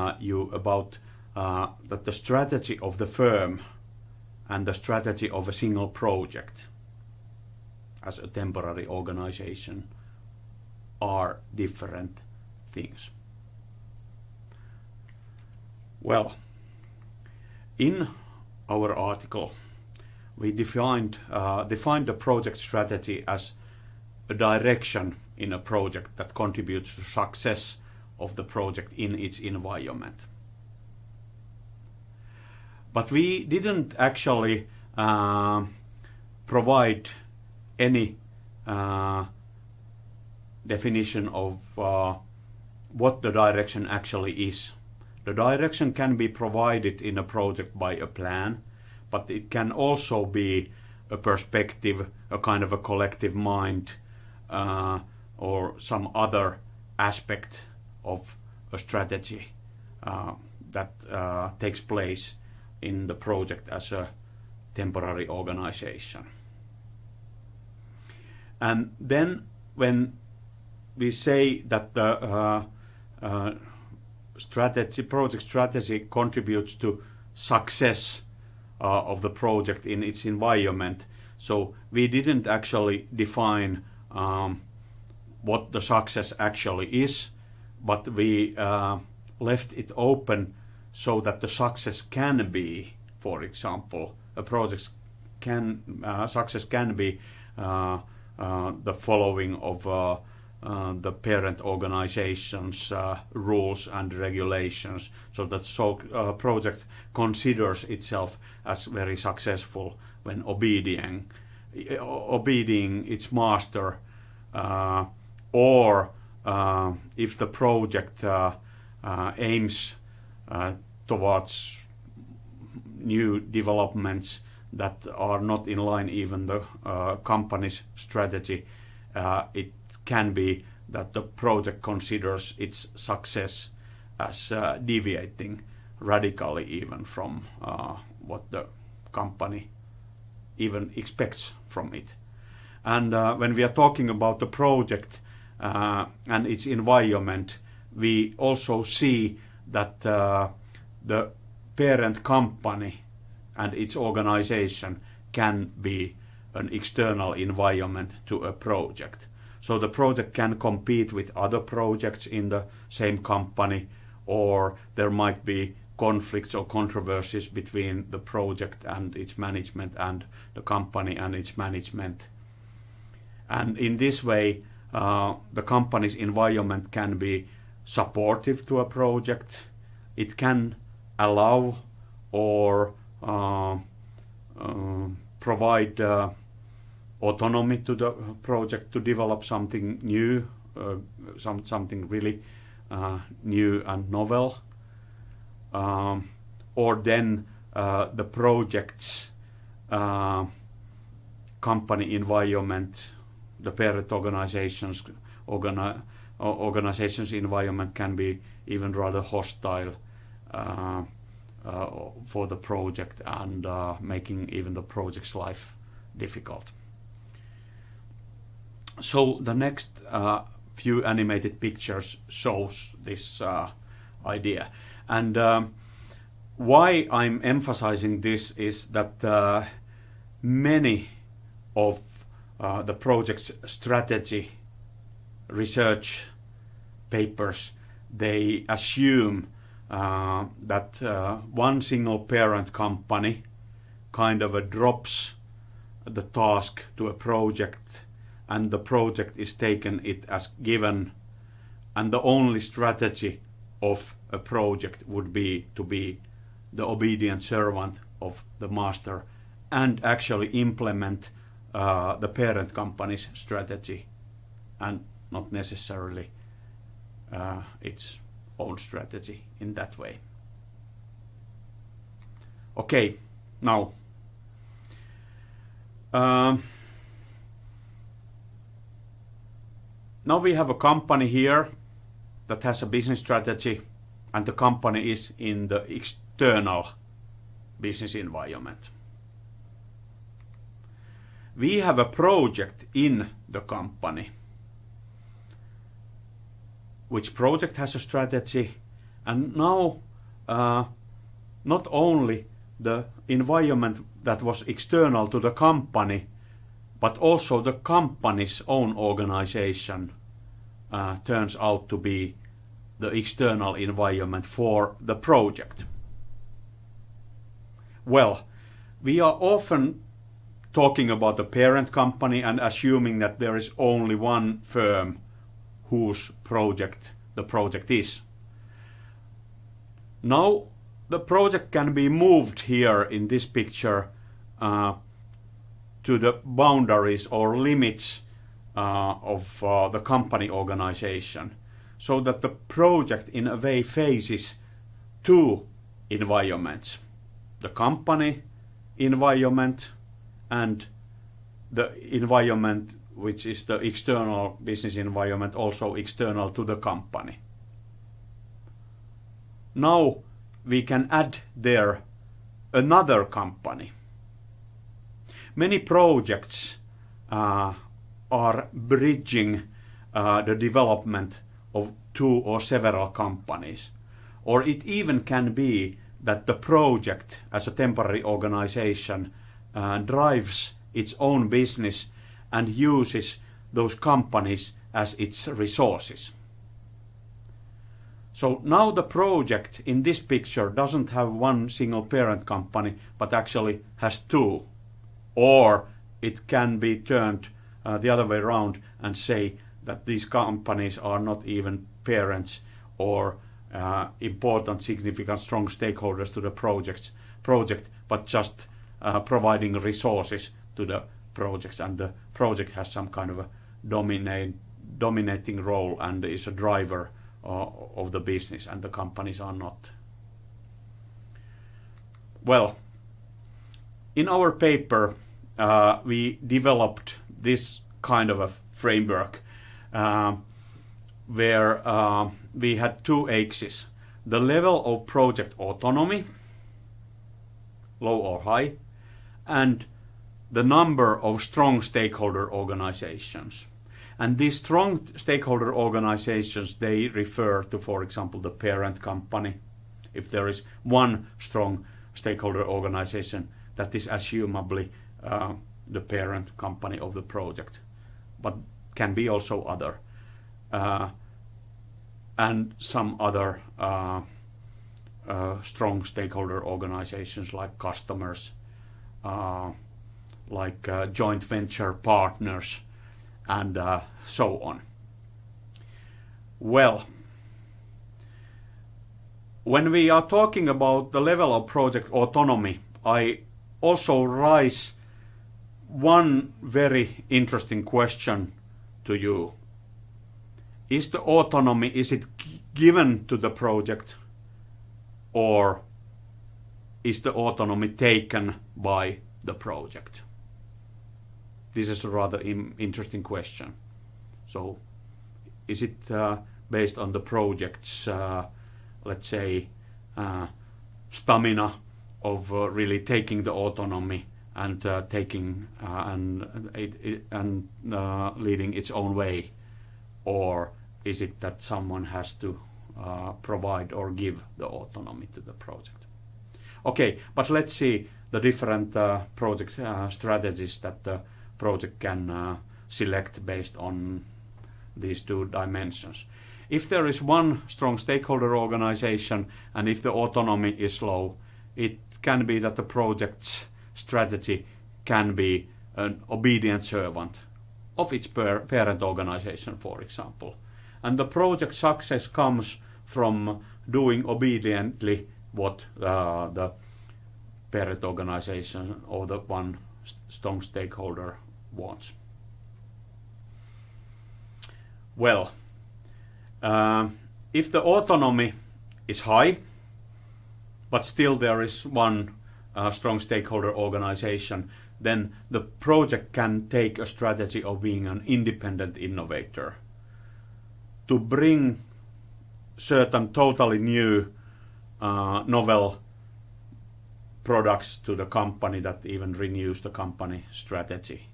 uh, you about uh, that the strategy of the firm and the strategy of a single project as a temporary organization are different things. Well, in our article, we defined uh, defined the project strategy as a direction in a project that contributes to success of the project in its environment. But we didn't actually uh, provide any uh, definition of uh, what the direction actually is. The direction can be provided in a project by a plan, but it can also be a perspective, a kind of a collective mind, uh, or some other aspect of a strategy uh, that uh, takes place in the project as a temporary organization. And then when we say that the uh, uh, strategy, project strategy contributes to success uh, of the project in its environment. So we didn't actually define um, what the success actually is, but we uh, left it open so that the success can be, for example, a project can uh, success can be uh, the following of uh, the parent organization's uh, rules and regulations so that so uh, project considers itself as very successful when obeying obeying its master or if the project uh, aims towards new developments that are not in line even the company's strategy it can be that the project considers its success as uh, deviating radically even from uh, what the company even expects from it. And uh, when we are talking about the project uh, and its environment, we also see that uh, the parent company and its organization can be an external environment to a project. So the project can compete with other projects in the same company, or there might be conflicts or controversies between the project and its management and the company and its management. And in this way, uh, the company's environment can be supportive to a project. It can allow or uh, uh, provide uh, autonomy to the project to develop something new, uh, some, something really uh, new and novel. Um, or then uh, the project's uh, company environment, the parent organization's organi organization's environment can be even rather hostile uh, uh, for the project and making even the project's life difficult. So the next uh, few animated pictures shows this uh, idea. And um, why I'm emphasizing this is that uh, many of uh, the project's strategy research papers, they assume uh, that uh, one single parent company kind of drops the task to a project and the project is taken it as given and the only strategy of a project would be to be the obedient servant of the master and actually implement the parent company's strategy and not necessarily uh, its own strategy in that way. Okay, now um, now we have a company here that has a business strategy and the company is in the external business environment. We have a project in the company which project has a strategy And now, uh, not only the environment that was external to the company, but also the company's own organization uh, turns out to be the external environment for the project. Well, we are often talking about the parent company and assuming that there is only one firm whose project the project is. Now the project can be moved here in this picture uh, to the boundaries or limits uh, of uh, the company organization so that the project in a way faces two environments the company environment and the environment which is the external business environment also external to the company. Now we can add there another company. Many projects uh, are bridging uh, the development of two or several companies. Or it even can be that the project as a temporary organization uh, drives its own business and uses those companies as its resources. So now the project in this picture doesn't have one single parent company, but actually has two. Or it can be turned uh, the other way around and say that these companies are not even parents or uh, important, significant, strong stakeholders to the project, project but just providing resources to the projects, and the project has some kind of a dominate, dominating role and is a driver uh, of the business, and the companies are not. Well, in our paper, uh, we developed this kind of a framework uh, where uh, we had two axes. The level of project autonomy, low or high, and the number of strong stakeholder organizations. And these strong stakeholder organizations, they refer to, for example, the parent company. If there is one strong stakeholder organization, that is assumably uh, the parent company of the project, but can be also other. Uh, and some other uh, uh, strong stakeholder organizations like customers, like uh, joint venture partners, and uh, so on. Well, when we are talking about the level of project autonomy, I also raise one very interesting question to you is the autonomy, is it given to the project or is the autonomy taken by the project? This is a rather interesting question. So is it uh, based on the project's, uh, let's say, uh, stamina of uh, really taking the autonomy and uh, taking uh, and, it, it, and leading its own way, or is it that someone has to provide or give the autonomy to the project? Okay, but let's see the different uh, project uh, strategies that the project can uh, select based on these two dimensions. If there is one strong stakeholder organization and if the autonomy is low, it can be that the project's strategy can be an obedient servant of its parent organization, for example and the project success comes from doing obediently what uh, the parent organization or the one strong stakeholder wants. Well, uh, if the autonomy is high, but still there is one uh, strong stakeholder organization, then the project can take a strategy of being an independent innovator to bring certain totally new novel products to the company that even renews the company strategy.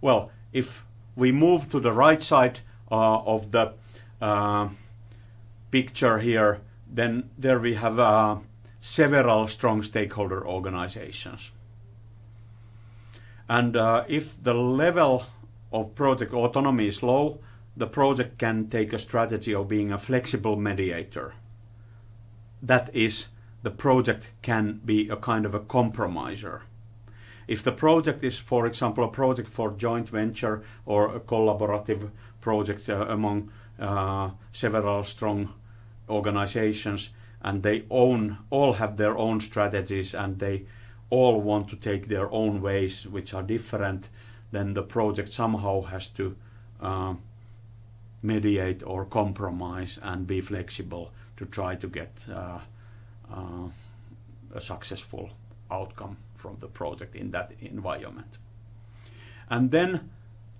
Well, if we move to the right side uh, of the uh, picture here, then there we have uh, several strong stakeholder organizations. And uh, if the level of project autonomy is low, the project can take a strategy of being a flexible mediator. That is, the project can be a kind of a compromiser. If the project is, for example, a project for joint venture or a collaborative project uh, among uh, several strong organizations, and they own all have their own strategies and they all want to take their own ways, which are different, then the project somehow has to uh, mediate or compromise and be flexible to try to get uh, uh, a successful outcome from the project in that environment. And then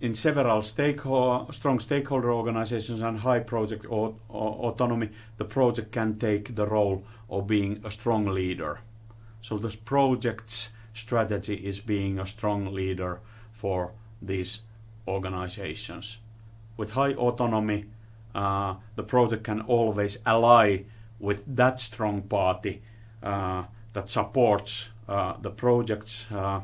in several strong stakeholder organizations and high project autonomy, the project can take the role of being a strong leader. So this project's strategy is being a strong leader for these organizations. With high autonomy, uh, the project can always ally with that strong party uh, that supports uh, the project's uh,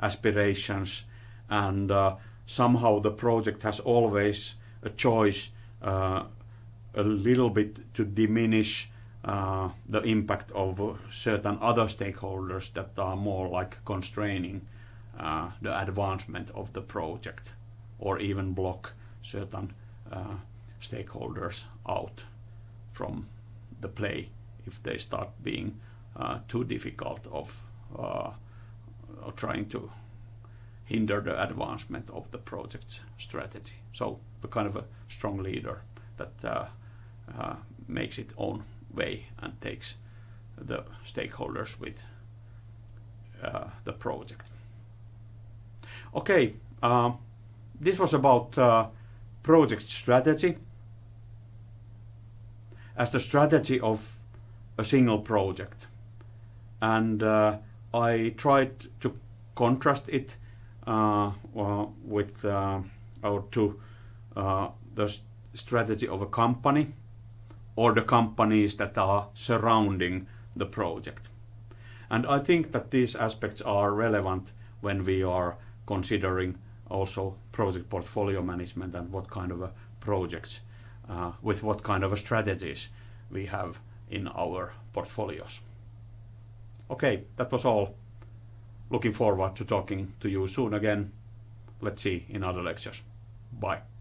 aspirations. And uh, somehow the project has always a choice uh, a little bit to diminish the impact of certain other stakeholders that are more like constraining the advancement of the project or even block certain uh, stakeholders out from the play if they start being uh, too difficult of uh, trying to hinder the advancement of the project's strategy. So a kind of a strong leader that makes its own way and takes the stakeholders with the project. Okay, uh, this was about project strategy as the strategy of a single project. And uh, I tried to contrast it uh, with uh, or to uh, the strategy of a company or the companies that are surrounding the project. And I think that these aspects are relevant when we are considering also project portfolio management and what kind of projects, uh, with what kind of strategies we have in our portfolios. Okay, that was all looking forward to talking to you soon again. Let's see in other lectures. Bye.